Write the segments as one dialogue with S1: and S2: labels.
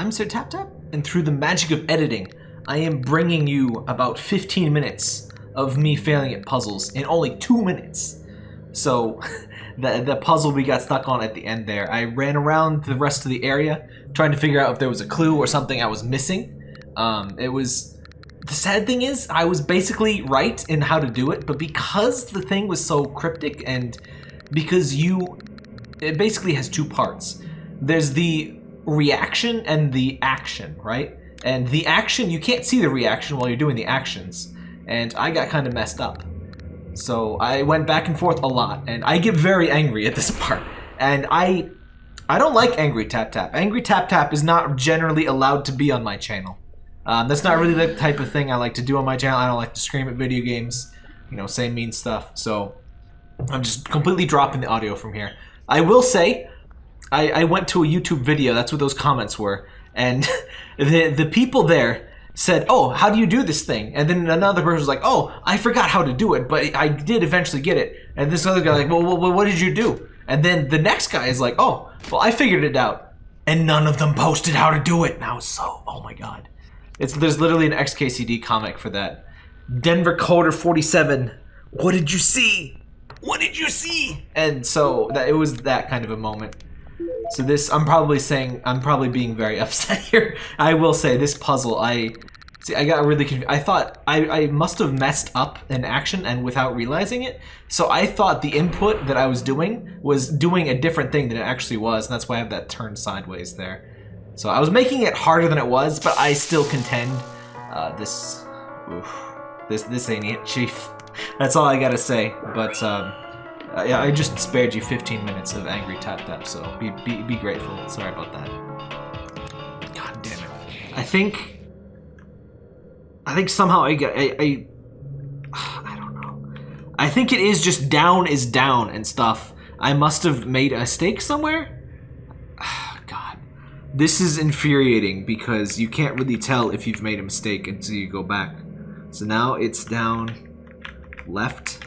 S1: I'm Sir Tap Tap, and through the magic of editing, I am bringing you about 15 minutes of me failing at puzzles in only two minutes. So, the, the puzzle we got stuck on at the end there, I ran around the rest of the area trying to figure out if there was a clue or something I was missing. Um, it was... The sad thing is, I was basically right in how to do it, but because the thing was so cryptic and because you... It basically has two parts. There's the reaction and the action, right? And the action, you can't see the reaction while you're doing the actions. And I got kind of messed up. So I went back and forth a lot, and I get very angry at this part. And I I don't like Angry Tap Tap. Angry Tap Tap is not generally allowed to be on my channel. Um, that's not really the type of thing I like to do on my channel. I don't like to scream at video games, you know, say mean stuff. So I'm just completely dropping the audio from here. I will say, I, I went to a YouTube video, that's what those comments were, and the, the people there said, oh, how do you do this thing? And then another person was like, oh, I forgot how to do it, but I did eventually get it. And this other guy like, well, well what did you do? And then the next guy is like, oh, well, I figured it out. And none of them posted how to do it. Now so, oh my god. It's There's literally an XKCD comic for that. Denver Coder 47, what did you see? What did you see? And so that it was that kind of a moment. So this, I'm probably saying, I'm probably being very upset here. I will say, this puzzle, I, see, I got really confused. I thought, I, I must have messed up an action and without realizing it. So I thought the input that I was doing was doing a different thing than it actually was, and that's why I have that turn sideways there. So I was making it harder than it was, but I still contend uh, this, oof, this, this ain't it, chief. That's all I gotta say, but, um, uh, yeah, I just spared you 15 minutes of angry tap tap, so be, be, be grateful. Sorry about that. God damn it. I think... I think somehow I get... I, I, I don't know. I think it is just down is down and stuff. I must have made a mistake somewhere? God. This is infuriating because you can't really tell if you've made a mistake until you go back. So now it's down, left,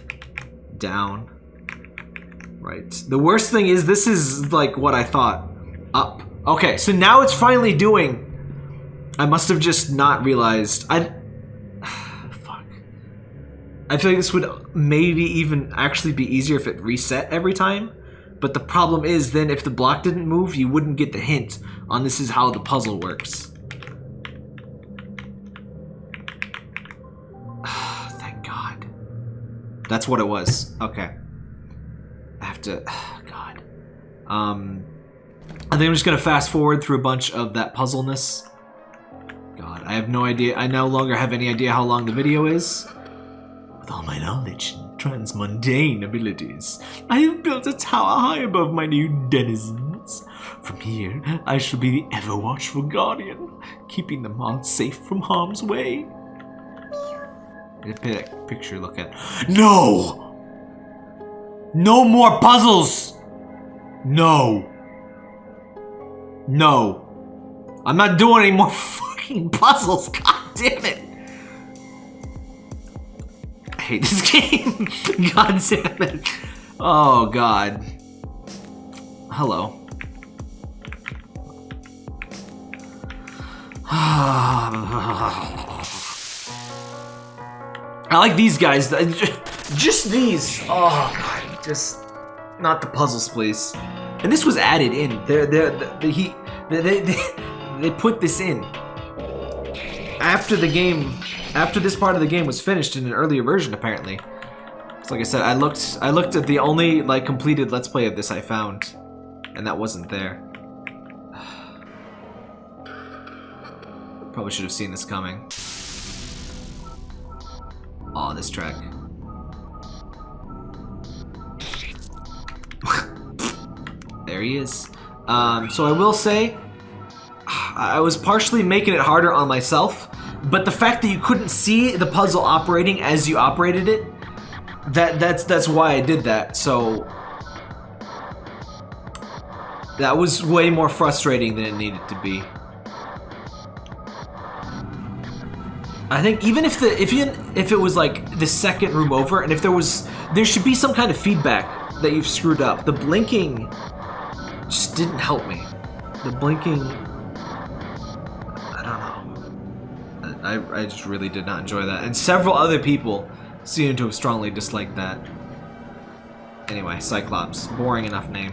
S1: down, Right. The worst thing is this is like what I thought. Up. Okay, so now it's finally doing... I must have just not realized. I... Fuck. I feel like this would maybe even actually be easier if it reset every time. But the problem is then if the block didn't move, you wouldn't get the hint on this is how the puzzle works. Thank God. That's what it was. Okay. To... God. Um, I think I'm just going to fast forward through a bunch of that puzzleness. God, I have no idea. I no longer have any idea how long the video is. With all my knowledge and transmundane abilities, I have built a tower high above my new denizens. From here, I shall be the ever-watchful guardian, keeping the all safe from harm's way. Picture look at. No! No more puzzles! No. No. I'm not doing any more fucking puzzles. God damn it. I hate this game. God damn it. Oh, God. Hello. I like these guys. Just these. Oh, God just not the puzzles, please. And this was added in. They're, they're, the, he, they, they, they put this in after the game, after this part of the game was finished in an earlier version, apparently. So like I said, I looked, I looked at the only like completed Let's Play of this I found, and that wasn't there. Probably should have seen this coming. Oh, this track. There he is. Um, so I will say, I was partially making it harder on myself, but the fact that you couldn't see the puzzle operating as you operated it, that that's that's why I did that. So that was way more frustrating than it needed to be. I think even if the if you if it was like the second room over and if there was there should be some kind of feedback that you've screwed up. The blinking just didn't help me. The blinking I, don't know. I I just really did not enjoy that. And several other people seem to have strongly disliked that. Anyway, Cyclops. Boring enough name.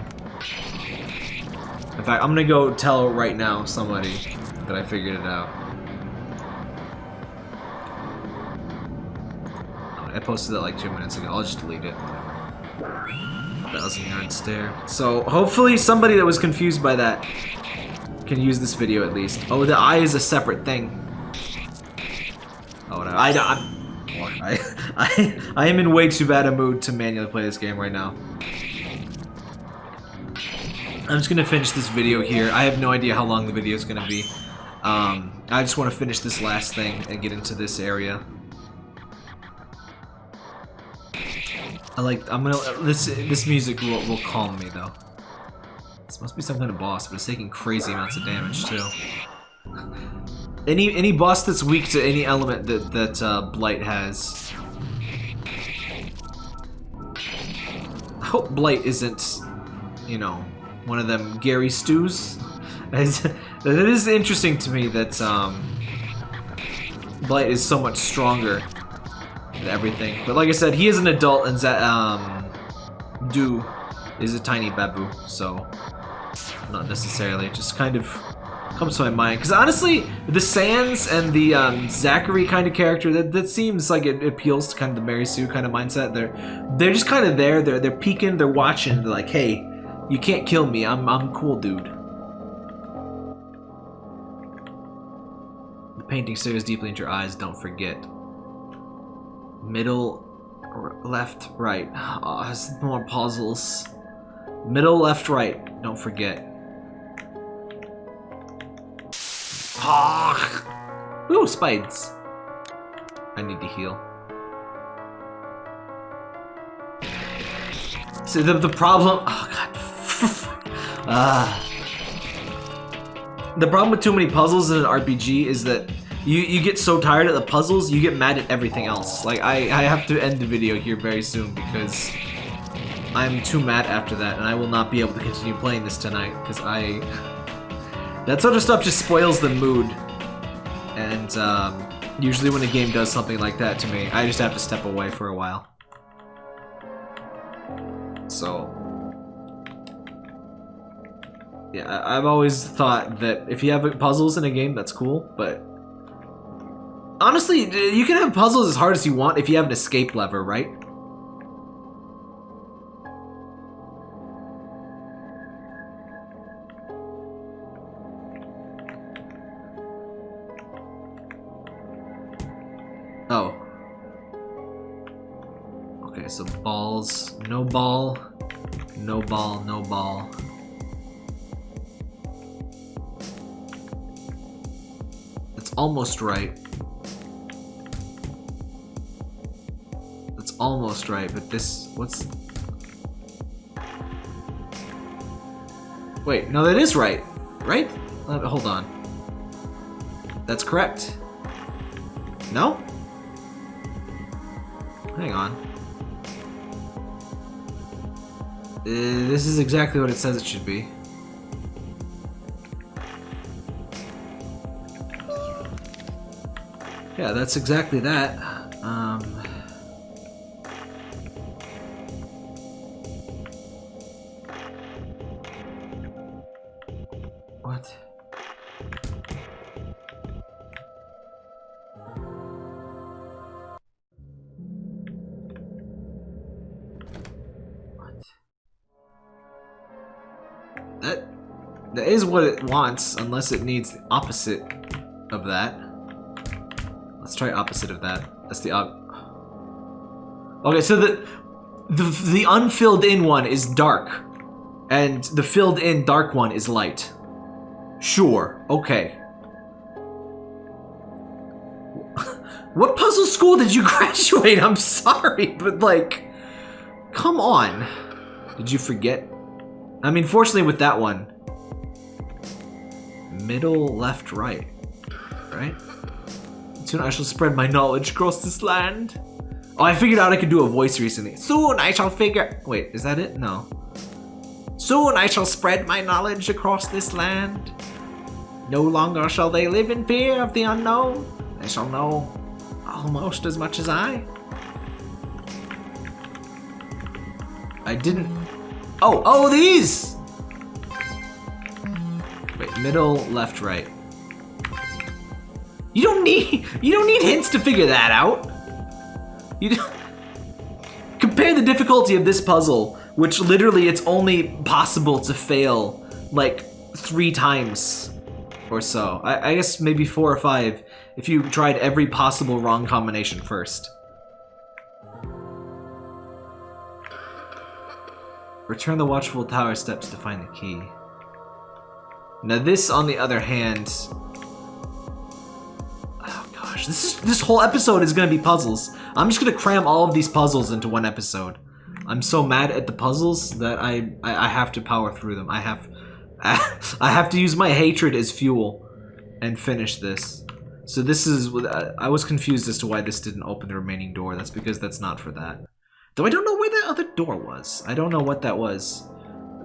S1: In fact, I'm gonna go tell right now somebody that I figured it out. Posted it like two minutes ago. I'll just delete it. Thousand yard stare. So hopefully somebody that was confused by that can use this video at least. Oh, the eye is a separate thing. Oh, whatever. I, I'm, I, I, I am in way too bad a mood to manually play this game right now. I'm just gonna finish this video here. I have no idea how long the video is gonna be. Um, I just want to finish this last thing and get into this area. I like. I'm gonna. This this music will will calm me though. This must be some kind of boss, but it's taking crazy amounts of damage too. Any any boss that's weak to any element that that uh, Blight has. I hope Blight isn't, you know, one of them Gary Stews. it is interesting to me that um, Blight is so much stronger than everything. But like I said, he is an adult, and that um, Do is a tiny babu, so not necessarily. Just kind of comes to my mind. Because honestly, the Sans and the um, Zacharie kind of character, that, that seems like it appeals to kind of the Mary Sue kind of mindset. They're they're just kind of there. They're they're peeking. They're watching. They're like, hey, you can't kill me. I'm I'm cool, dude. The painting stares deeply into your eyes. Don't forget. Middle, left, right. Oh, more puzzles. Middle, left, right. Don't forget. Ah! Ooh, spades. I need to heal. See, the, the problem... Oh, God. ah. The problem with too many puzzles in an RPG is that you, you get so tired of the puzzles, you get mad at everything else. Like, I, I have to end the video here very soon because I'm too mad after that, and I will not be able to continue playing this tonight because I... That sort of stuff just spoils the mood. And um, usually when a game does something like that to me, I just have to step away for a while. So... Yeah, I've always thought that if you have puzzles in a game, that's cool, but... Honestly, you can have puzzles as hard as you want if you have an escape lever, right? Oh. Okay, so balls, no ball, no ball, no ball. It's almost right. Almost right, but this, what's... Wait, no, that is right, right? Hold on. That's correct. No? Hang on. Uh, this is exactly what it says it should be. Yeah, that's exactly that. Um, is what it wants, unless it needs the opposite of that. Let's try opposite of that. That's the op. Okay, so the the the unfilled in one is dark, and the filled in dark one is light. Sure. Okay. what puzzle school did you graduate? I'm sorry, but like, come on. Did you forget I mean, fortunately with that one, middle, left, right, right? Soon I shall spread my knowledge across this land. Oh, I figured out I could do a voice recently. Soon I shall figure... Wait, is that it? No. Soon I shall spread my knowledge across this land. No longer shall they live in fear of the unknown. They shall know almost as much as I. I didn't... Oh, oh, these! Middle, left, right. You don't need you don't need hints to figure that out. You compare the difficulty of this puzzle, which literally it's only possible to fail like three times or so. I, I guess maybe four or five if you tried every possible wrong combination first. Return the watchful tower steps to find the key. Now this, on the other hand, oh gosh, this is this whole episode is gonna be puzzles. I'm just gonna cram all of these puzzles into one episode. I'm so mad at the puzzles that I I, I have to power through them. I have I have to use my hatred as fuel and finish this. So this is I was confused as to why this didn't open the remaining door. That's because that's not for that. Though I don't know where that other door was. I don't know what that was.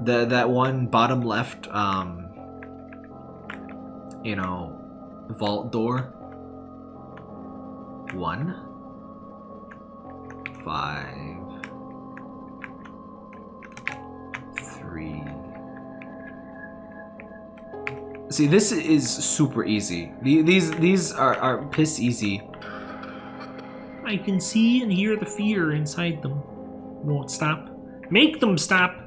S1: The that one bottom left um you know vault door one, five, three. See, this is super easy. These these are, are piss easy.
S2: I can see and hear the fear inside them. Won't stop. Make them stop!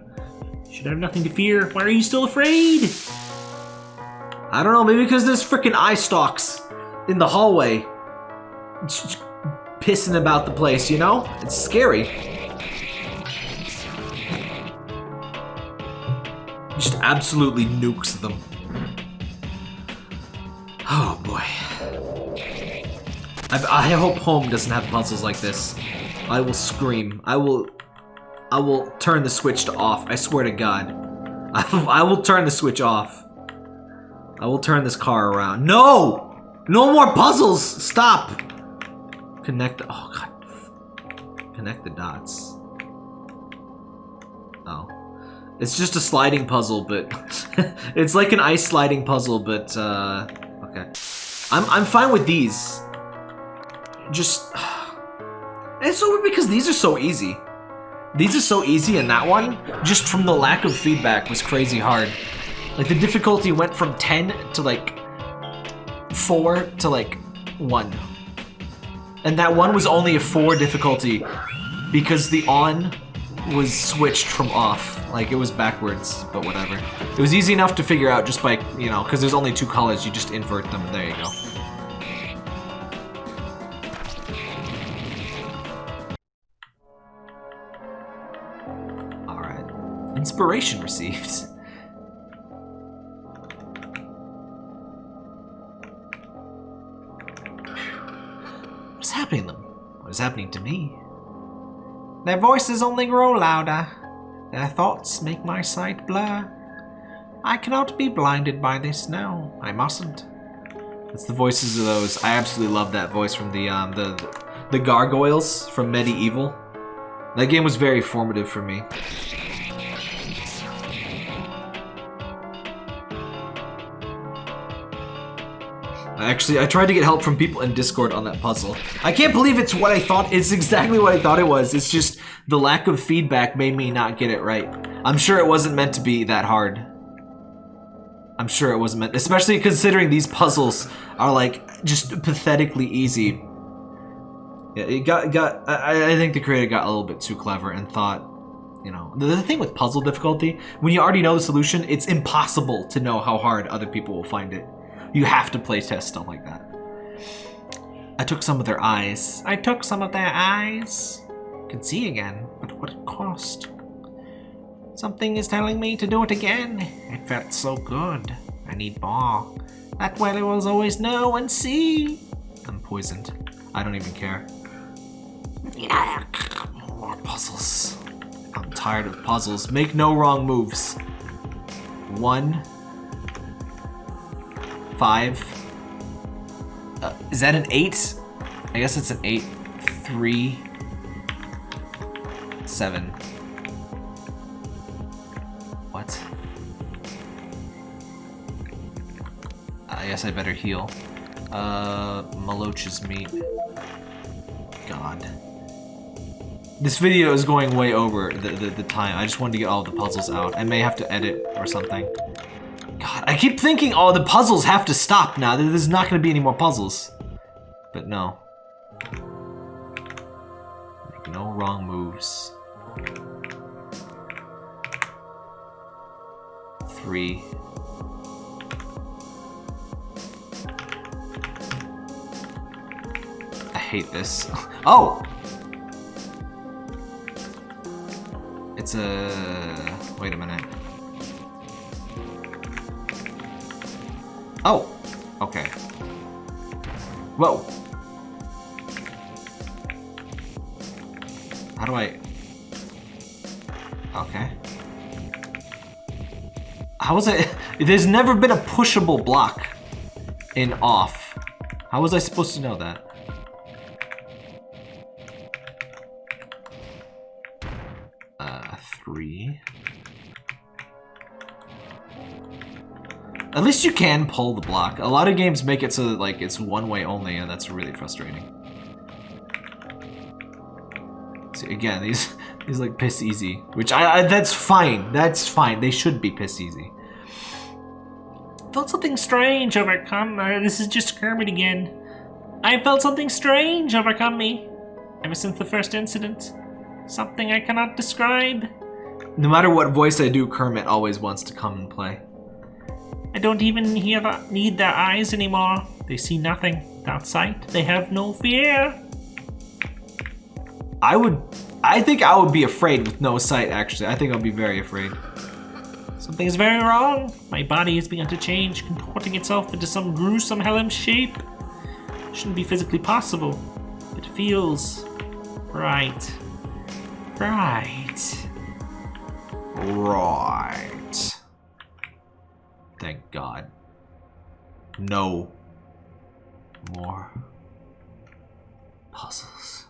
S2: should have nothing to fear. Why are you still afraid?
S1: I don't know, maybe because there's freaking eye stalks in the hallway pissing about the place, you know? It's scary. Just absolutely nukes them. Oh boy. I, I hope home doesn't have puzzles like this. I will scream. I will... I will turn the switch to off. I swear to God. I, I will turn the switch off. I will turn this car around. No! No more puzzles! Stop! Connect the- oh god. Connect the dots. Oh. It's just a sliding puzzle, but it's like an ice sliding puzzle, but uh, okay. I'm I'm fine with these. Just it's weird because these are so easy. These are so easy, and that one, just from the lack of feedback, was crazy hard. Like the difficulty went from 10 to like 4 to like 1. And that one was only a 4 difficulty because the on was switched from off. Like, it was backwards, but whatever. It was easy enough to figure out just by, you know, because there's only two colors, you just invert them, and there you go. Alright. Inspiration received. happening to them? What is happening to me? Their voices only grow louder. Their thoughts make my sight blur. I cannot be blinded by this, now. I mustn't. It's the voices of those. I absolutely love that voice from the um the the gargoyles from MediEvil. That game was very formative for me. Actually, I tried to get help from people in Discord on that puzzle. I can't believe it's what I thought. It's exactly what I thought it was. It's just the lack of feedback made me not get it right. I'm sure it wasn't meant to be that hard. I'm sure it wasn't meant, especially considering these puzzles are like just pathetically easy. Yeah, it got got. I, I think the creator got a little bit too clever and thought, you know, the, the thing with puzzle difficulty, when you already know the solution, it's impossible to know how hard other people will find it. You have to play test stuff like that. I took some of their eyes. I took some of their eyes. Can see again, but what cost? Something is telling me to do it again. It felt so good. I need more. That I will always know and see. I'm poisoned. I don't even care. More puzzles. I'm tired of puzzles. Make no wrong moves. One, five. Uh, is that an eight? I guess it's an eight. Three. Seven. What? I guess I better heal. Uh, Maloch's meat. God. This video is going way over the, the, the time. I just wanted to get all the puzzles out. I may have to edit or something. I keep thinking, oh, the puzzles have to stop now. There's not going to be any more puzzles. But no. Make no wrong moves. Three. I hate this. Oh! It's a... Wait a minute. Okay. Whoa! How do I... Okay. How was it? There's never been a pushable block in off. How was I supposed to know that? Uh, three. At least you can pull the block. A lot of games make it so that like it's one way only, and that's really frustrating. See, again, these these like piss easy, which I, I that's fine. That's fine. They should be piss easy.
S2: felt something strange overcome. Uh, this is just Kermit again. I felt something strange overcome me ever since the first incident. Something I cannot describe.
S1: No matter what voice I do, Kermit always wants to come and play.
S2: I don't even hear the, need their eyes anymore. They see nothing. Without sight, they have no fear.
S1: I would, I think I would be afraid with no sight. Actually, I think I'll be very afraid.
S2: Something is very wrong. My body has begun to change, contorting itself into some gruesome hellish shape. Shouldn't be physically possible. It feels right. Right.
S1: Right. Thank God. No more puzzles.